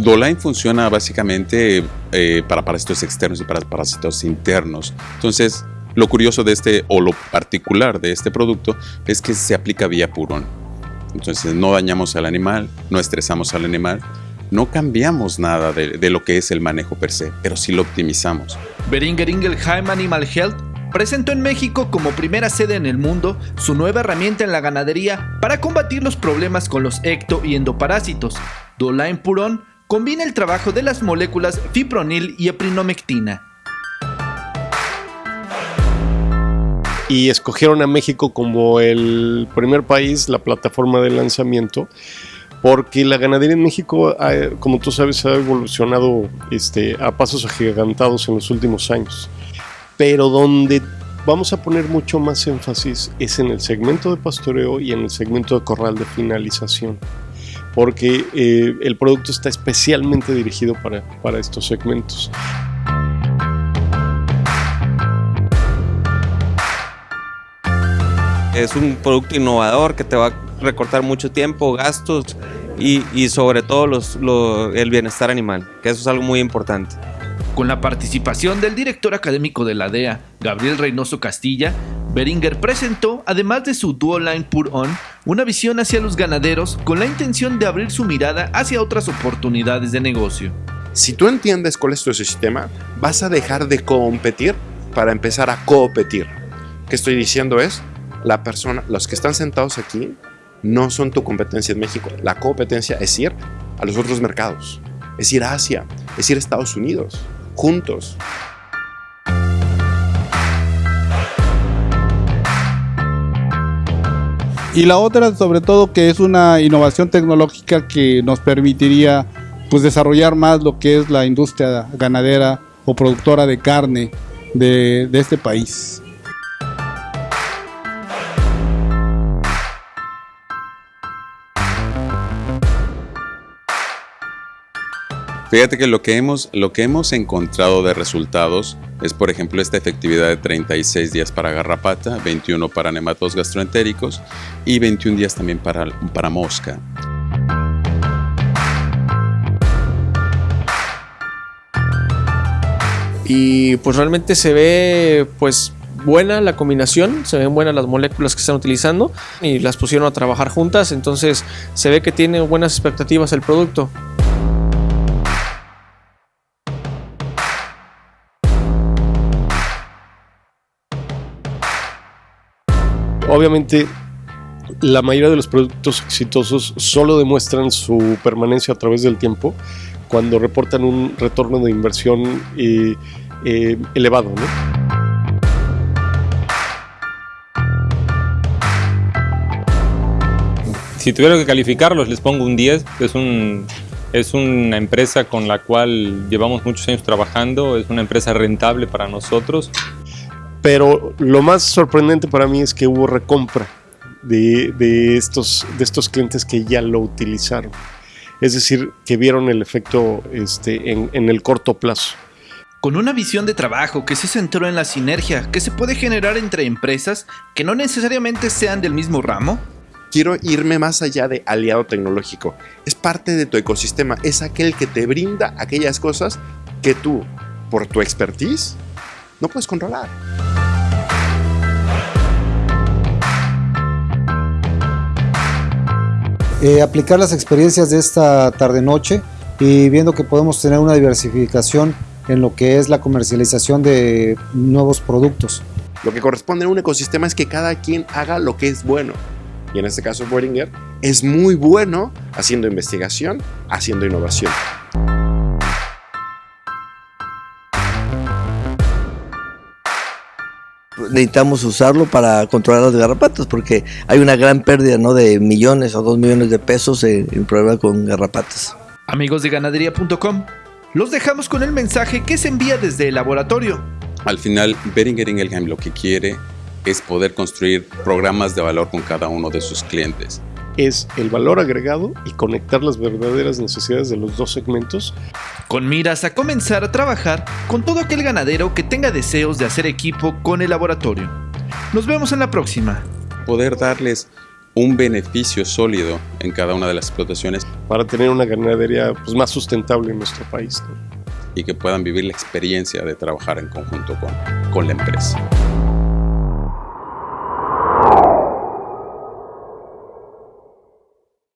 Doline funciona básicamente eh, para parásitos externos y para parásitos internos. Entonces, lo curioso de este, o lo particular de este producto, es que se aplica vía purón. Entonces, no dañamos al animal, no estresamos al animal, no cambiamos nada de, de, lo que es el manejo per se, pero sí lo optimizamos. Beringer Ingelheim Animal Health presentó en México como primera sede en el mundo su nueva herramienta en la ganadería para combatir los problemas con los ecto y endoparásitos. Doline Purón combina el trabajo de las moléculas fipronil y eprinomectina. Y escogieron a México como el primer país, la plataforma de lanzamiento, porque la ganadería en México, como tú sabes, ha evolucionado este, a pasos agigantados en los últimos años. Pero donde vamos a poner mucho más énfasis es en el segmento de pastoreo y en el segmento de corral de finalización porque eh, el producto está especialmente dirigido para, para estos segmentos. Es un producto innovador que te va a recortar mucho tiempo, gastos y, y sobre todo los, lo, el bienestar animal, que eso es algo muy importante. Con la participación del director académico de la DEA, Gabriel Reynoso Castilla, Beringer presentó, además de su Duoline Pur On, una visión hacia los ganaderos con la intención de abrir su mirada hacia otras oportunidades de negocio. Si tú entiendes cuál es tu sistema, vas a dejar de competir para empezar a competir. ¿Qué estoy diciendo es, la persona, los que están sentados aquí, no son tu competencia en México. La competencia es ir a los otros mercados, es ir a Asia, es ir a Estados Unidos, juntos. Y la otra, sobre todo, que es una innovación tecnológica que nos permitiría pues, desarrollar más lo que es la industria ganadera o productora de carne de, este país. Fíjate que lo que hemos, lo que hemos encontrado de resultados es, por ejemplo, esta efectividad de 36 días para garrapata, 21 para nematos gastroentéricos y 21 días también para, para mosca. Y pues realmente se ve pues buena la combinación, se ven buenas las moléculas que están utilizando y las pusieron a trabajar juntas, entonces se ve que tiene buenas expectativas el producto. Obviamente, la mayoría de los productos exitosos solo demuestran su permanencia a través del tiempo cuando reportan un retorno de inversión eh, eh, elevado. Si tuviera que calificarlos, les pongo un 10. Es, un, es una empresa con la cual llevamos muchos años trabajando, es una empresa rentable para nosotros. Pero lo más sorprendente para mí es que hubo recompra de, de, estos, de estos clientes que ya lo utilizaron. Es decir, que vieron el efecto este, en, en el corto plazo. Con una visión de trabajo que se centró en la sinergia que se puede generar entre empresas que no necesariamente sean del mismo ramo, quiero irme más allá de aliado tecnológico. Es parte de tu ecosistema, es aquel que te brinda aquellas cosas que tú, por tu expertise, no puedes controlar. Eh, aplicar las experiencias de esta tarde-noche y viendo que podemos tener una diversificación en lo que es la comercialización de nuevos productos. Lo que corresponde en un ecosistema es que cada quien haga lo que es bueno. Y en este caso Boehringer es muy bueno haciendo investigación, haciendo innovación. Necesitamos usarlo para controlar las garrapatas porque hay una gran pérdida ¿no? de millones o dos millones de pesos en, en problema con garrapatas. Amigos de ganadería.com, los dejamos con el mensaje que se envía desde el laboratorio. Al final, Beringer Ingelheim lo que quiere es poder construir programas de valor con cada uno de sus clientes. Es el valor agregado y conectar las verdaderas necesidades de los dos segmentos. Con miras a comenzar a trabajar con todo aquel ganadero que tenga deseos de hacer equipo con el laboratorio. Nos vemos en la próxima. Poder darles un beneficio sólido en cada una de las explotaciones para tener una ganadería pues, más sustentable en nuestro país. ¿no? y que puedan vivir la experiencia de trabajar en conjunto con, con la empresa.